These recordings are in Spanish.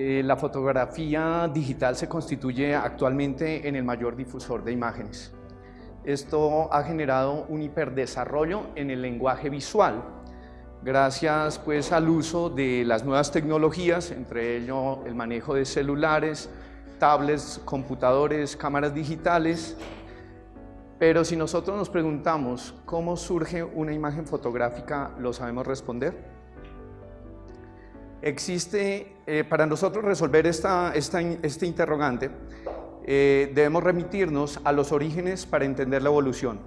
Eh, la fotografía digital se constituye actualmente en el mayor difusor de imágenes. Esto ha generado un hiperdesarrollo en el lenguaje visual, gracias pues al uso de las nuevas tecnologías, entre ello el manejo de celulares, tablets, computadores, cámaras digitales, pero si nosotros nos preguntamos cómo surge una imagen fotográfica, ¿lo sabemos responder? Existe, eh, para nosotros resolver esta, este interrogante, eh, debemos remitirnos a los orígenes para entender la evolución.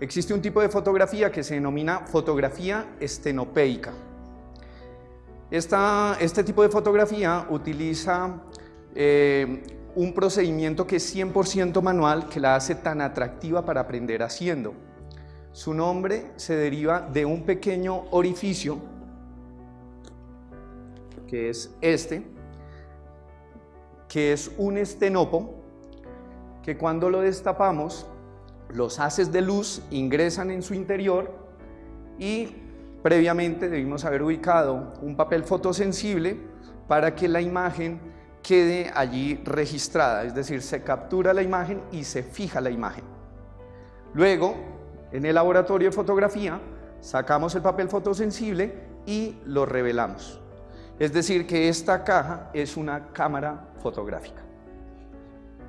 Existe un tipo de fotografía que se denomina fotografía estenopeica. Esta, este tipo de fotografía utiliza eh, un procedimiento que es 100% manual que la hace tan atractiva para aprender haciendo. Su nombre se deriva de un pequeño orificio que es este, que es un estenopo, que cuando lo destapamos, los haces de luz ingresan en su interior y previamente debimos haber ubicado un papel fotosensible para que la imagen quede allí registrada, es decir, se captura la imagen y se fija la imagen. Luego, en el laboratorio de fotografía, sacamos el papel fotosensible y lo revelamos. Es decir, que esta caja es una cámara fotográfica.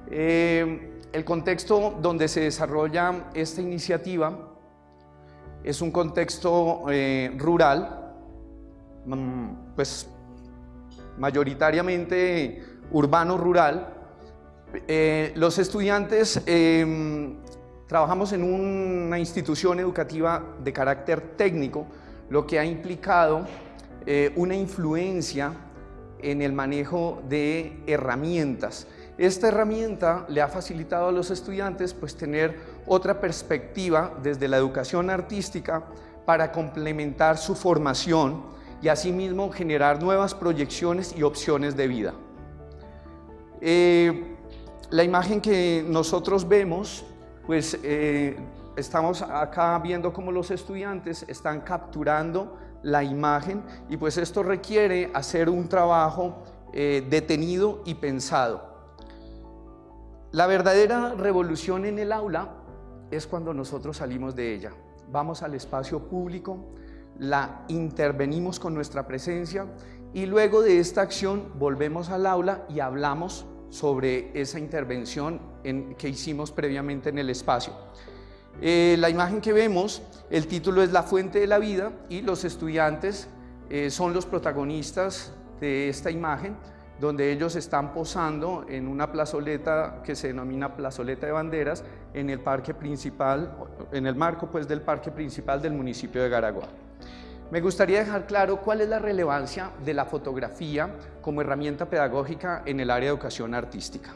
Eh, el contexto donde se desarrolla esta iniciativa es un contexto eh, rural, mm, pues mayoritariamente urbano-rural. Eh, los estudiantes em, trabajamos en una institución educativa de carácter técnico, lo que ha implicado eh, una influencia en el manejo de herramientas. Esta herramienta le ha facilitado a los estudiantes pues, tener otra perspectiva desde la educación artística para complementar su formación y asimismo generar nuevas proyecciones y opciones de vida. Eh, la imagen que nosotros vemos, pues eh, estamos acá viendo cómo los estudiantes están capturando la imagen y pues esto requiere hacer un trabajo eh, detenido y pensado. La verdadera revolución en el aula es cuando nosotros salimos de ella. Vamos al espacio público, la intervenimos con nuestra presencia y luego de esta acción volvemos al aula y hablamos sobre esa intervención en, que hicimos previamente en el espacio. Eh, la imagen que vemos, el título es La fuente de la vida y los estudiantes eh, son los protagonistas de esta imagen donde ellos están posando en una plazoleta que se denomina plazoleta de banderas en el parque principal, en el marco pues del parque principal del municipio de Garagua. Me gustaría dejar claro cuál es la relevancia de la fotografía como herramienta pedagógica en el área de educación artística.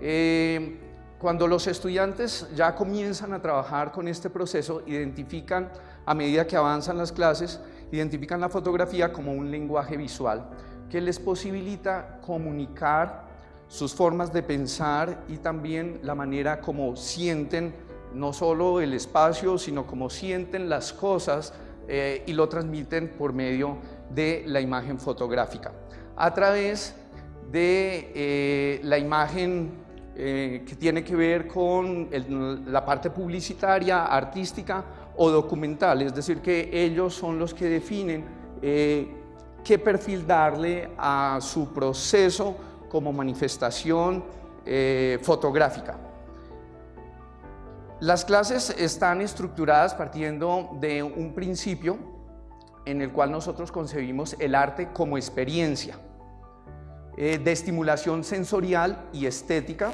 Eh, cuando los estudiantes ya comienzan a trabajar con este proceso, identifican, a medida que avanzan las clases, identifican la fotografía como un lenguaje visual que les posibilita comunicar sus formas de pensar y también la manera como sienten no solo el espacio, sino como sienten las cosas eh, y lo transmiten por medio de la imagen fotográfica. A través de eh, la imagen eh, que tiene que ver con la parte publicitaria, artística o documental, es decir, que ellos son los que definen eh, qué perfil darle a su proceso como manifestación eh, fotográfica. Las clases están estructuradas partiendo de un principio en el cual nosotros concebimos el arte como experiencia. Eh, de estimulación sensorial y estética,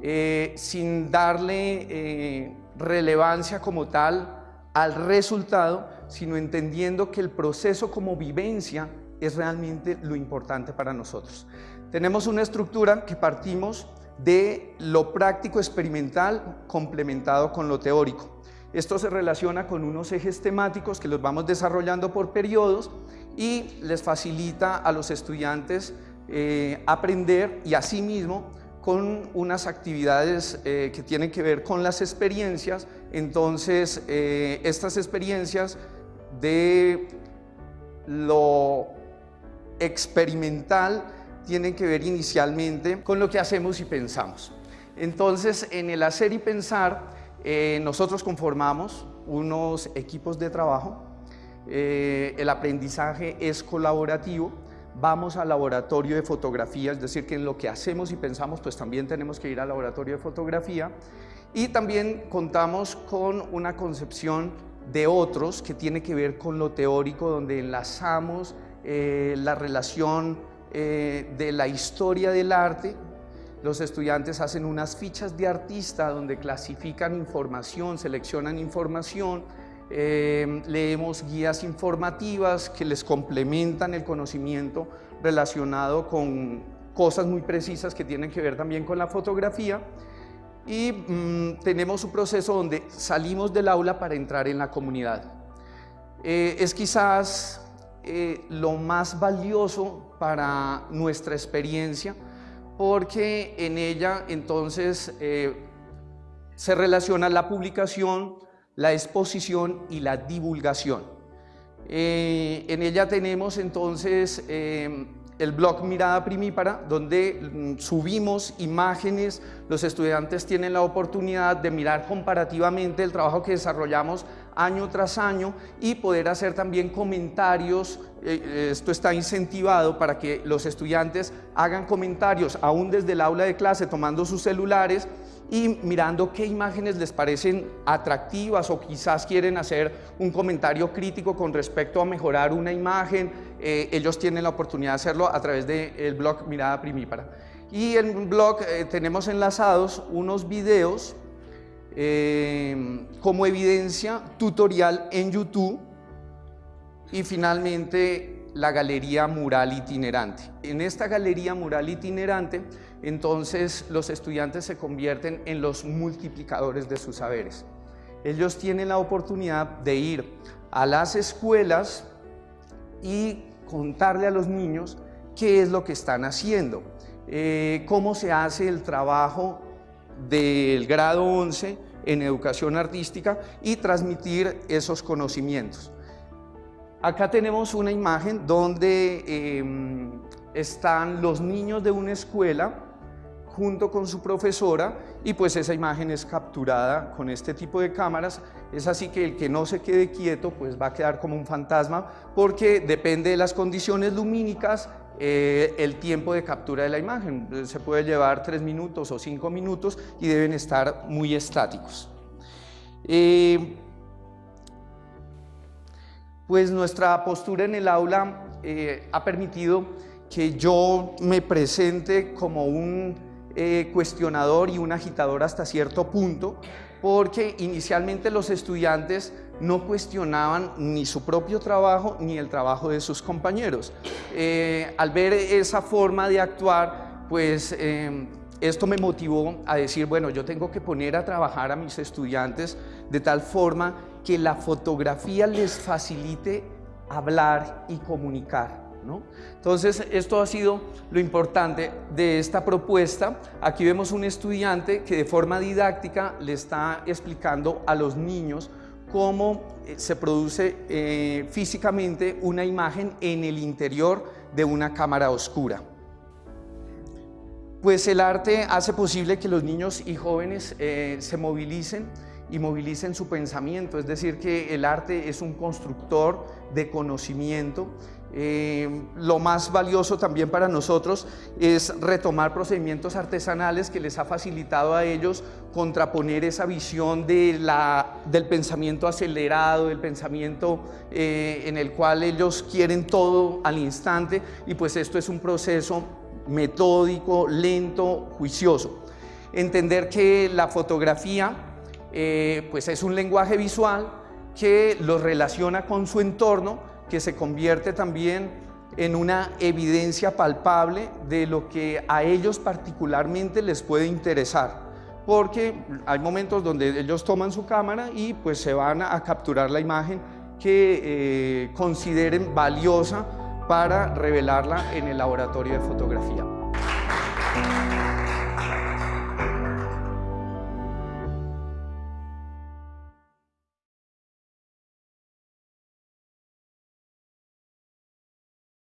eh, sin darle eh, relevancia como tal al resultado, sino entendiendo que el proceso como vivencia es realmente lo importante para nosotros. Tenemos una estructura que partimos de lo práctico experimental complementado con lo teórico. Esto se relaciona con unos ejes temáticos que los vamos desarrollando por periodos y les facilita a los estudiantes eh, aprender y asimismo con unas actividades eh, que tienen que ver con las experiencias, entonces eh, estas experiencias de lo experimental tiene que ver inicialmente con lo que hacemos y pensamos. Entonces, en el hacer y pensar, nosotros conformamos unos equipos de trabajo, el aprendizaje es colaborativo, vamos al laboratorio de fotografía, es decir, que en lo que hacemos y pensamos, pues también tenemos que ir al laboratorio de fotografía y también contamos con una concepción de otros que tiene que ver con lo teórico, donde enlazamos eh, la relación eh, de la historia del arte. Los estudiantes hacen unas fichas de artista donde clasifican información, seleccionan información, eh, leemos guías informativas que les complementan el conocimiento relacionado con cosas muy precisas que tienen que ver también con la fotografía y mm, tenemos un proceso donde salimos del aula para entrar en la comunidad. Eh, es quizás eh, lo más valioso para nuestra experiencia porque en ella entonces se relaciona la publicación, la exposición y la divulgación. Eh, en ella tenemos entonces eh, el blog Mirada Primípara, donde mm, subimos imágenes, los estudiantes tienen la oportunidad de mirar comparativamente el trabajo que desarrollamos año tras año y poder hacer también comentarios, eh, esto está incentivado para que los estudiantes hagan comentarios aún desde el aula de clase tomando sus celulares y mirando qué imágenes les parecen atractivas o quizás quieren hacer un comentario crítico con respecto a mejorar una imagen, eh, ellos tienen la oportunidad de hacerlo a través del blog Mirada Primípara. Y en blog eh, tenemos enlazados unos videos eh, como evidencia tutorial en YouTube y finalmente la galería mural itinerante. En esta galería mural itinerante, entonces los estudiantes se convierten en los multiplicadores de sus saberes. Ellos tienen la oportunidad de ir a las escuelas y contarle a los niños qué es lo que están haciendo, eh, cómo se hace el trabajo del grado 11 en educación artística y transmitir esos conocimientos. Acá tenemos una imagen donde em, están los niños de una escuela junto con su profesora y pues esa imagen es capturada con este tipo de cámaras. Es así que el que no se quede quieto pues va a quedar como un fantasma porque depende de las condiciones lumínicas eh, el tiempo de captura de la imagen. Se puede llevar tres minutos o cinco minutos y deben estar muy estáticos. Eh, pues nuestra postura en el aula eh, ha permitido que yo me presente como un eh, cuestionador y un agitador hasta cierto punto, porque inicialmente los estudiantes no cuestionaban ni su propio trabajo ni el trabajo de sus compañeros. Eh, al ver esa forma de actuar, pues esto me motivó a decir, bueno, yo tengo que poner a trabajar a mis estudiantes de tal forma que la fotografía les facilite hablar y comunicar. Entonces, esto ha sido lo importante de esta propuesta. Aquí vemos un estudiante que de forma didáctica le está explicando a los niños cómo eh, se produce eh, físicamente una imagen en el interior de una cámara oscura. Pues el arte hace posible que los niños y jóvenes eh, se movilicen y movilicen su pensamiento, es decir, que el arte es un constructor de conocimiento. Eh, lo más valioso también para nosotros es retomar procedimientos artesanales que les ha facilitado a ellos contraponer esa visión de la, del pensamiento acelerado, del pensamiento eh, en el cual ellos quieren todo al instante y pues esto es un proceso metódico, lento, juicioso. Entender que la fotografía eh, pues es un lenguaje visual que los relaciona con su entorno, que se convierte también en una evidencia palpable de lo que a ellos particularmente les puede interesar porque hay momentos donde ellos toman su cámara y pues se van a capturar la imagen que eh, consideren valiosa para revelarla en el laboratorio de fotografía.